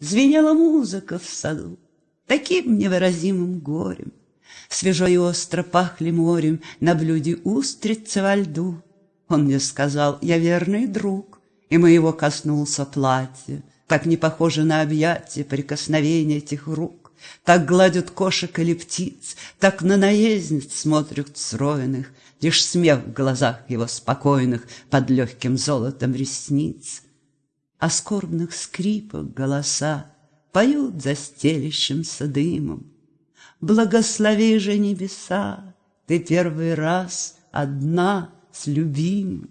Звенела музыка в саду Таким невыразимым горем. Свежо и остро пахли морем На блюде устрицы во льду. Он мне сказал, я верный друг, И моего коснулся платье, Так не похоже на объятие Прикосновение этих рук. Так гладят кошек или птиц, Так на наездниц смотрят стройных, Лишь смех в глазах его спокойных Под легким золотом ресниц. А скорбных скрипах голоса Поют за стелящимся дымом. Благослови же небеса, Ты первый раз одна с любимым.